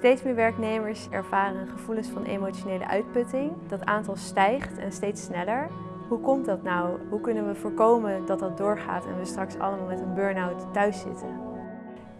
Steeds meer werknemers ervaren gevoelens van emotionele uitputting. Dat aantal stijgt en steeds sneller. Hoe komt dat nou? Hoe kunnen we voorkomen dat dat doorgaat en we straks allemaal met een burn-out thuis zitten?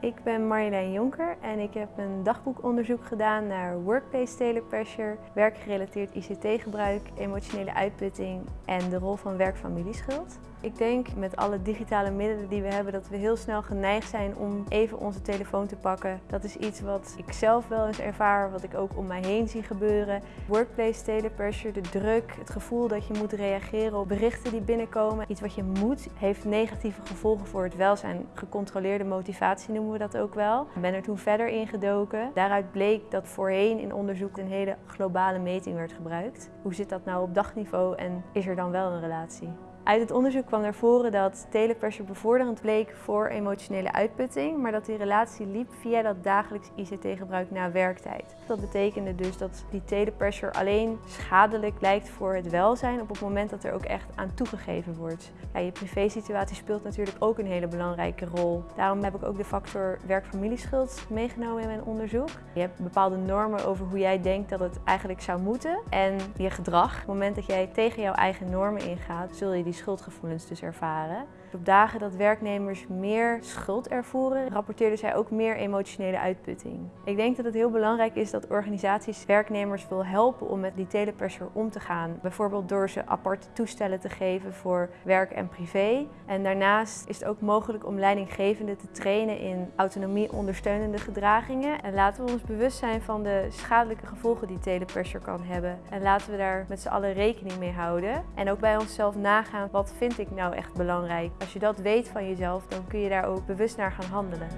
Ik ben Marjolein Jonker en ik heb een dagboekonderzoek gedaan naar workplace telepressure, werkgerelateerd ICT-gebruik, emotionele uitputting en de rol van werk-familieschuld. Ik denk met alle digitale middelen die we hebben dat we heel snel geneigd zijn om even onze telefoon te pakken. Dat is iets wat ik zelf wel eens ervaar, wat ik ook om mij heen zie gebeuren. Workplace telepressure, de druk, het gevoel dat je moet reageren op berichten die binnenkomen. Iets wat je moet, heeft negatieve gevolgen voor het welzijn. Gecontroleerde motivatie noemen we dat ook wel. Ik ben er toen verder in gedoken. Daaruit bleek dat voorheen in onderzoek een hele globale meting werd gebruikt. Hoe zit dat nou op dagniveau en is er dan wel een relatie? Uit het onderzoek kwam naar voren dat telepressure bevorderend bleek voor emotionele uitputting, maar dat die relatie liep via dat dagelijks ICT-gebruik na werktijd. Dat betekende dus dat die telepressure alleen schadelijk lijkt voor het welzijn op het moment dat er ook echt aan toegegeven wordt. Ja, je privésituatie speelt natuurlijk ook een hele belangrijke rol. Daarom heb ik ook de factor werk-familieschuld meegenomen in mijn onderzoek. Je hebt bepaalde normen over hoe jij denkt dat het eigenlijk zou moeten en je gedrag. Op het moment dat jij tegen jouw eigen normen ingaat, zul je die schuldgevoelens dus ervaren. Op dagen dat werknemers meer schuld ervoeren, rapporteerden zij ook meer emotionele uitputting. Ik denk dat het heel belangrijk is dat organisaties werknemers wil helpen om met die telepressure om te gaan. Bijvoorbeeld door ze aparte toestellen te geven voor werk en privé. En daarnaast is het ook mogelijk om leidinggevenden te trainen in autonomie ondersteunende gedragingen. En laten we ons bewust zijn van de schadelijke gevolgen die telepressure kan hebben. En laten we daar met z'n allen rekening mee houden. En ook bij onszelf nagaan, wat vind ik nou echt belangrijk? Als je dat weet van jezelf, dan kun je daar ook bewust naar gaan handelen.